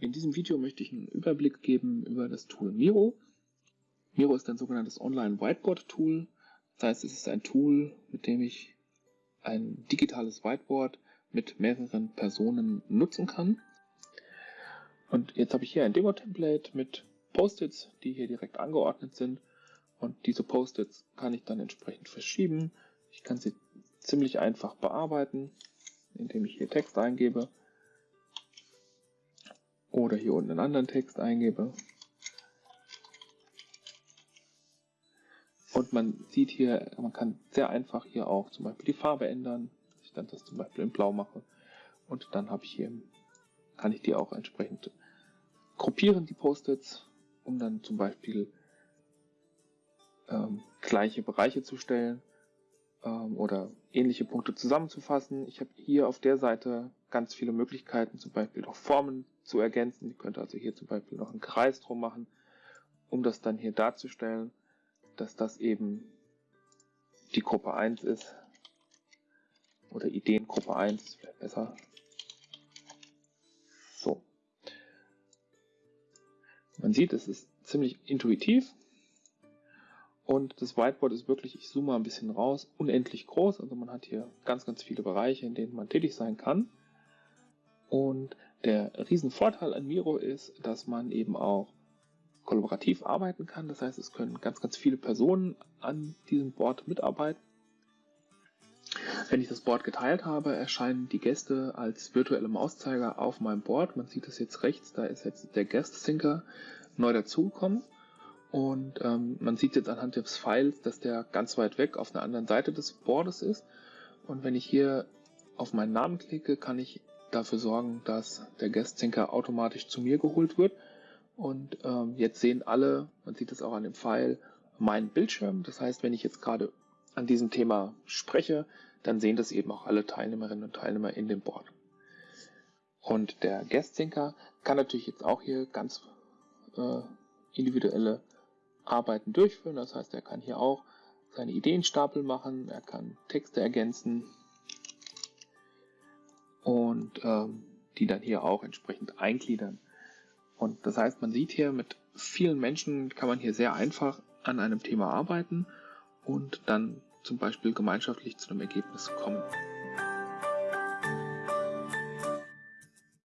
In diesem Video möchte ich einen Überblick geben über das Tool Miro. Miro ist ein sogenanntes Online-Whiteboard-Tool. Das heißt, es ist ein Tool, mit dem ich ein digitales Whiteboard mit mehreren Personen nutzen kann. Und jetzt habe ich hier ein Demo-Template mit Post-its, die hier direkt angeordnet sind. Und diese Post-its kann ich dann entsprechend verschieben. Ich kann sie ziemlich einfach bearbeiten, indem ich hier Text eingebe oder hier unten einen anderen Text eingebe. Und man sieht hier, man kann sehr einfach hier auch zum Beispiel die Farbe ändern. Ich dann das zum Beispiel in blau mache. Und dann habe ich hier, kann ich die auch entsprechend gruppieren, die Post-its, um dann zum Beispiel ähm, gleiche Bereiche zu stellen ähm, oder ähnliche Punkte zusammenzufassen. Ich habe hier auf der Seite ganz viele Möglichkeiten, zum Beispiel noch Formen zu ergänzen. Ich könnte also hier zum Beispiel noch einen Kreis drum machen, um das dann hier darzustellen, dass das eben die Gruppe 1 ist. Oder Ideengruppe 1, wäre besser. So. Man sieht, es ist ziemlich intuitiv. Und das Whiteboard ist wirklich, ich zoome mal ein bisschen raus, unendlich groß. Also man hat hier ganz, ganz viele Bereiche, in denen man tätig sein kann. Und der Riesenvorteil an Miro ist, dass man eben auch kollaborativ arbeiten kann. Das heißt, es können ganz, ganz viele Personen an diesem Board mitarbeiten. Wenn ich das Board geteilt habe, erscheinen die Gäste als virtuelle Mauszeiger auf meinem Board. Man sieht das jetzt rechts, da ist jetzt der Guest Thinker neu dazugekommen. Und ähm, man sieht jetzt anhand des Files, dass der ganz weit weg auf einer anderen Seite des Boards ist. Und wenn ich hier auf meinen Namen klicke, kann ich dafür sorgen, dass der Guest-Syncer automatisch zu mir geholt wird. Und ähm, jetzt sehen alle, man sieht es auch an dem Pfeil, meinen Bildschirm. Das heißt, wenn ich jetzt gerade an diesem Thema spreche, dann sehen das eben auch alle Teilnehmerinnen und Teilnehmer in dem Board. Und der Guest-Syncer kann natürlich jetzt auch hier ganz äh, individuelle Arbeiten durchführen. Das heißt, er kann hier auch seine Ideenstapel machen, er kann Texte ergänzen, und ähm, die dann hier auch entsprechend eingliedern. Und das heißt, man sieht hier, mit vielen Menschen kann man hier sehr einfach an einem Thema arbeiten und dann zum Beispiel gemeinschaftlich zu einem Ergebnis kommen.